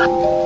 Bye.